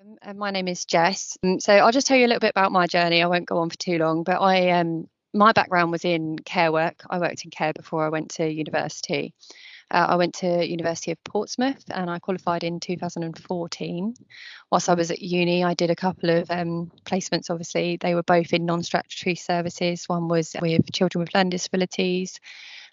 Um, uh, my name is Jess. Um, so I'll just tell you a little bit about my journey. I won't go on for too long, but I um, my background was in care work. I worked in care before I went to university. Uh, I went to University of Portsmouth and I qualified in 2014. Whilst I was at uni, I did a couple of um, placements. Obviously, they were both in non-statutory services. One was with children with learning disabilities,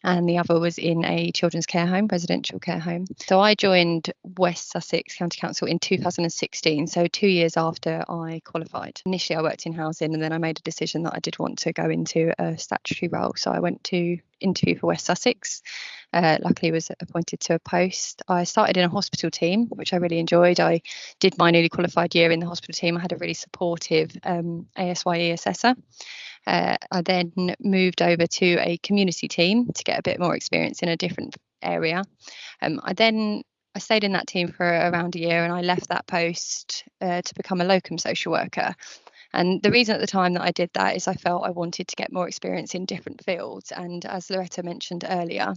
and the other was in a children's care home, residential care home. So I joined West Sussex County Council in 2016, so two years after I qualified. Initially, I worked in housing, and then I made a decision that I did want to go into a statutory role. So I went to interview for West Sussex. Uh, luckily, was appointed to a post. I started in a hospital team, which I really enjoyed. I did my newly qualified year in the hospital team. I had a really supportive um, ASYE assessor. Uh, I then moved over to a community team to get a bit more experience in a different area. Um, I then I stayed in that team for around a year and I left that post uh, to become a locum social worker. And the reason at the time that I did that is I felt I wanted to get more experience in different fields. And as Loretta mentioned earlier,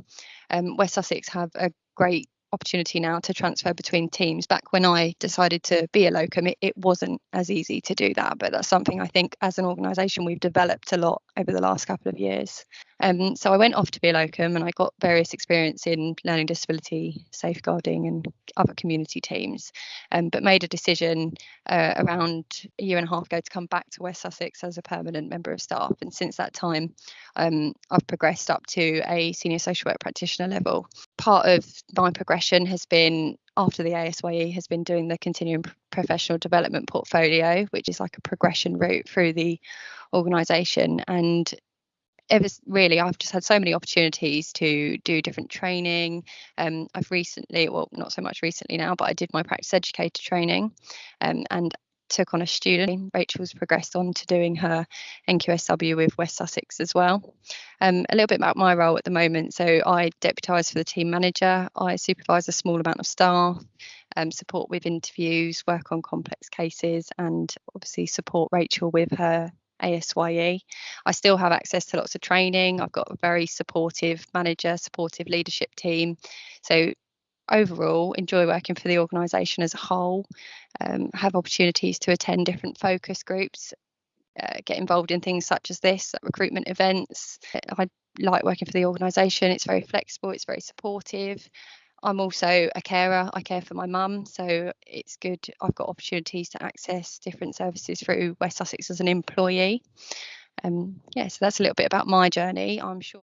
um, West Sussex have a great opportunity now to transfer between teams. Back when I decided to be a locum, it, it wasn't as easy to do that, but that's something I think as an organisation we've developed a lot over the last couple of years. Um, so I went off to be a locum and I got various experience in learning disability safeguarding and other community teams, um, but made a decision uh, around a year and a half ago to come back to West Sussex as a permanent member of staff. And since that time, um, I've progressed up to a senior social work practitioner level. Part of my progression has been after the ASYE has been doing the continuing professional development portfolio, which is like a progression route through the organisation. And ever really i've just had so many opportunities to do different training. Um, i've recently well not so much recently now but i did my practice educator training um, and took on a student. Rachel's progressed on to doing her nqsw with west sussex as well. Um, a little bit about my role at the moment. So i deputise for the team manager. I supervise a small amount of staff um, support with interviews work on complex cases and obviously support rachel with her ASYE. I still have access to lots of training. I've got a very supportive manager, supportive leadership team. So overall, enjoy working for the organisation as a whole. Um, have opportunities to attend different focus groups. Uh, get involved in things such as this, recruitment events. I like working for the organisation. It's very flexible. It's very supportive. I'm also a carer. I care for my mum, so it's good. I've got opportunities to access different services through West Sussex as an employee. Um, yeah, so that's a little bit about my journey. I'm sure.